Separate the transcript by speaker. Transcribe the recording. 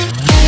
Speaker 1: Bye.